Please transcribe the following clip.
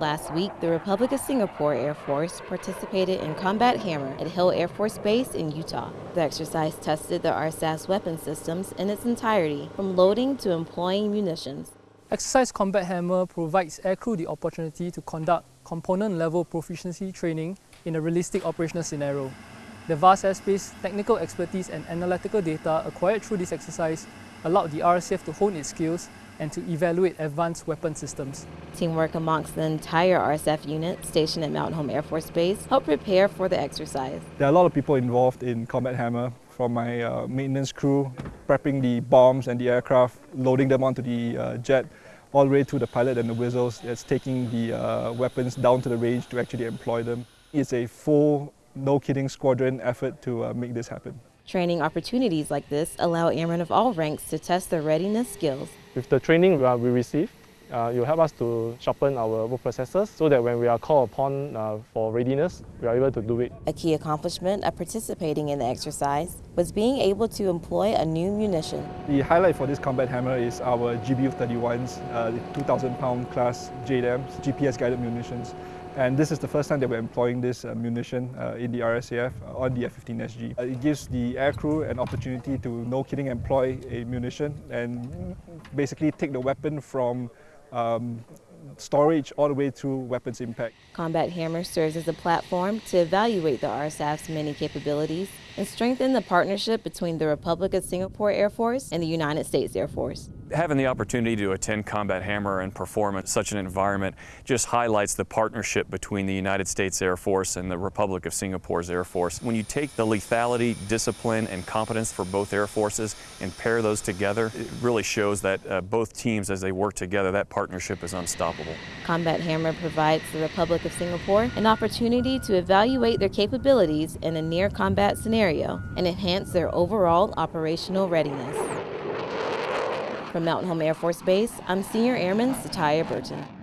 Last week, the Republic of Singapore Air Force participated in Combat Hammer at Hill Air Force Base in Utah. The exercise tested the RSAF's weapon systems in its entirety, from loading to employing munitions. Exercise Combat Hammer provides aircrew the opportunity to conduct component-level proficiency training in a realistic operational scenario. The vast airspace, technical expertise and analytical data acquired through this exercise allowed the RSAF to hone its skills and to evaluate advanced weapon systems. Teamwork amongst the entire RSAF unit stationed at Mountain Home Air Force Base helped prepare for the exercise. There are a lot of people involved in Combat Hammer, from my uh, maintenance crew, prepping the bombs and the aircraft, loading them onto the uh, jet, all the way to the pilot and the WSOs that's taking the uh, weapons down to the range to actually employ them. It's a full, no-kidding squadron effort to uh, make this happen. Training opportunities like this allow airmen of all ranks to test their readiness skills. With the training uh, we receive, uh, it will help us to sharpen our work processes so that when we are called upon uh, for readiness, we are able to do it. A key accomplishment of participating in the exercise was being able to employ a new munition. The highlight for this combat hammer is our GBU-31s, uh, the 2,000 pound class JDAMs, GPS guided munitions. And this is the first time that we're employing this uh, munition uh, in the RSAF uh, on the F-15SG. Uh, it gives the aircrew an opportunity to, no kidding, employ a munition and basically take the weapon from um, storage all the way through weapons impact. Combat Hammer serves as a platform to evaluate the RSAF's many capabilities and strengthen the partnership between the Republic of Singapore Air Force and the United States Air Force. Having the opportunity to attend Combat Hammer and perform in such an environment just highlights the partnership between the United States Air Force and the Republic of Singapore's Air Force. When you take the lethality, discipline, and competence for both air forces and pair those together, it really shows that uh, both teams, as they work together, that partnership is unstoppable. Combat Hammer provides the Republic of Singapore an opportunity to evaluate their capabilities in a near combat scenario and enhance their overall operational readiness. From Mountain Home Air Force Base, I'm Senior Airman Satya Burton.